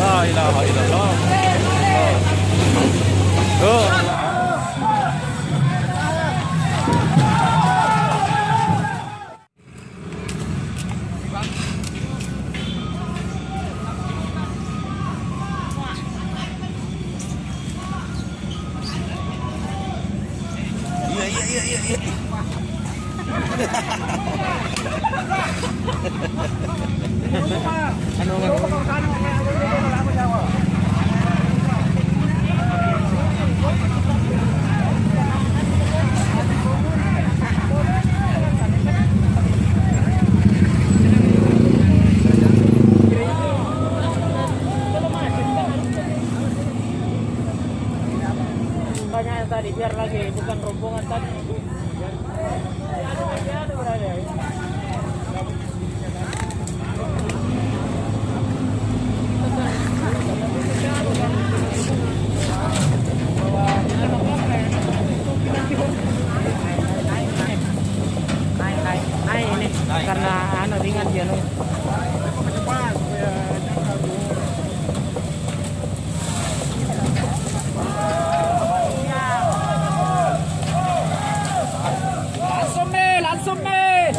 La ilaha illallah. Banyak yang tadi biar lagi bukan rombongan tadi. Naik, Langsung nih,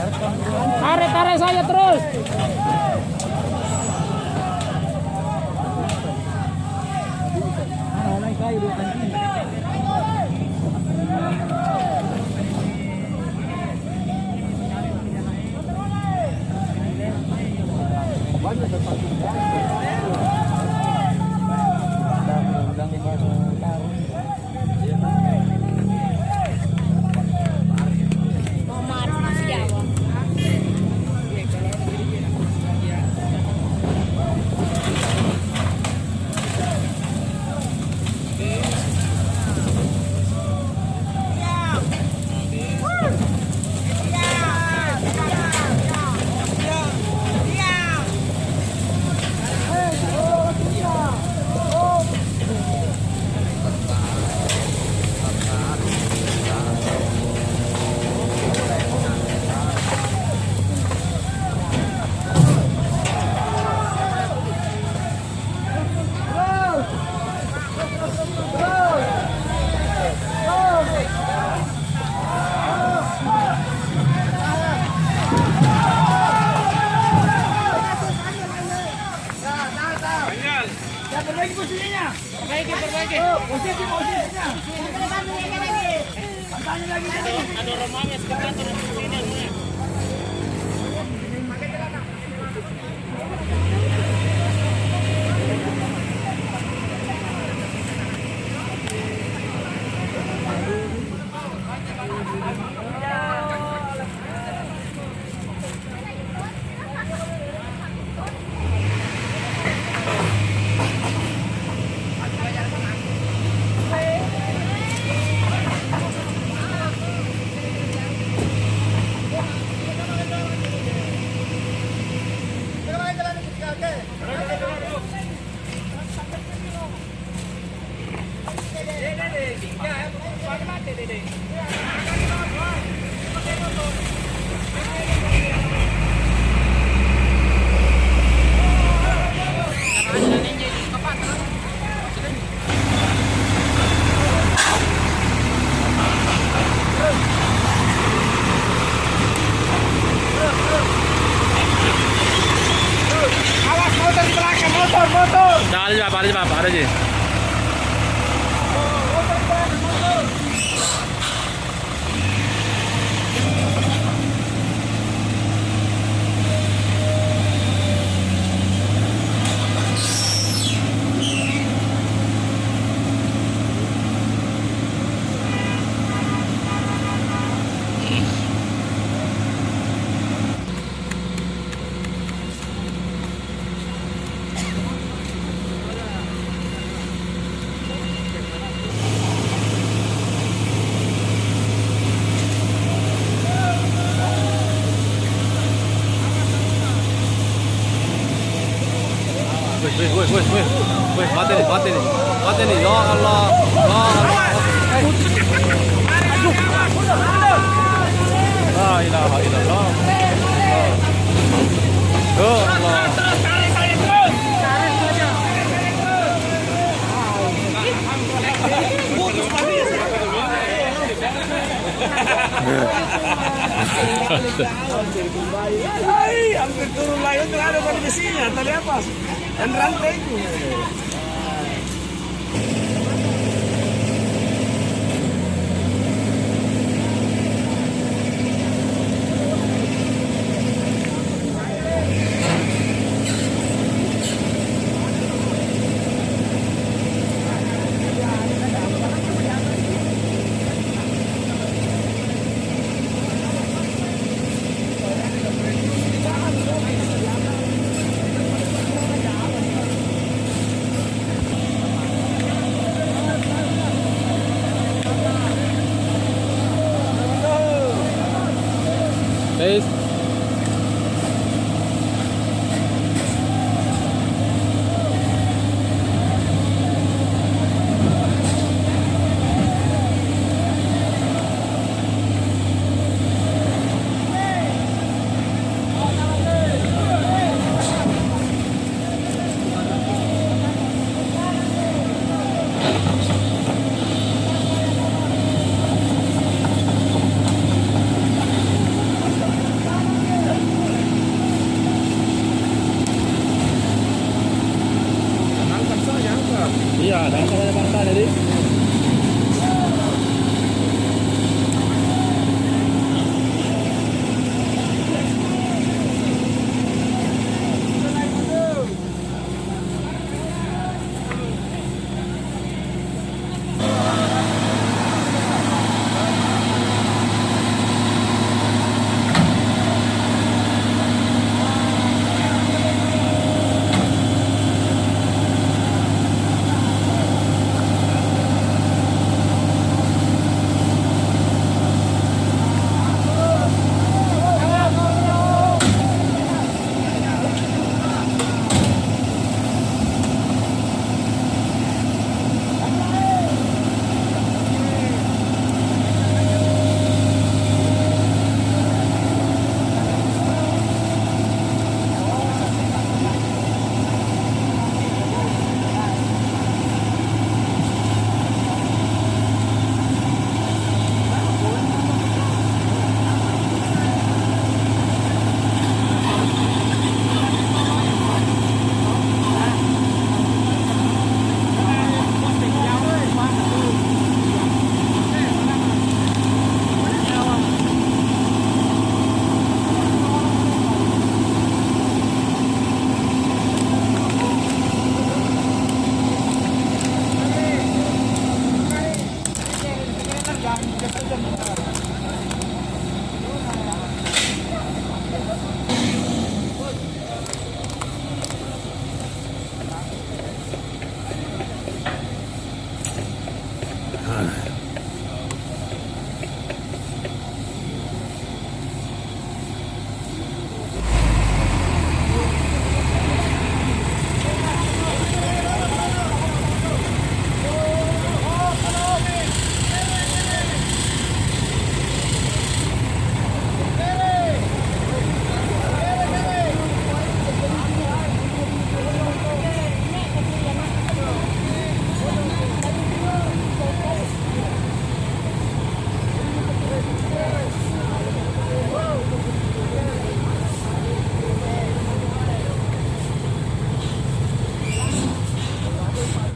langsung nih. Tarik, tarik saya terus. Awas motor motor. Dale, va, vale, va, vale, wih, wih, wih, mati nih, mati nih, mati nih, ya Allah, ya Allah. La ilaha illallah. Ya Allah. Ay, hampir turun layo, terlalu pada besinya, terlepas. and run right Kalau ada bangsa jadi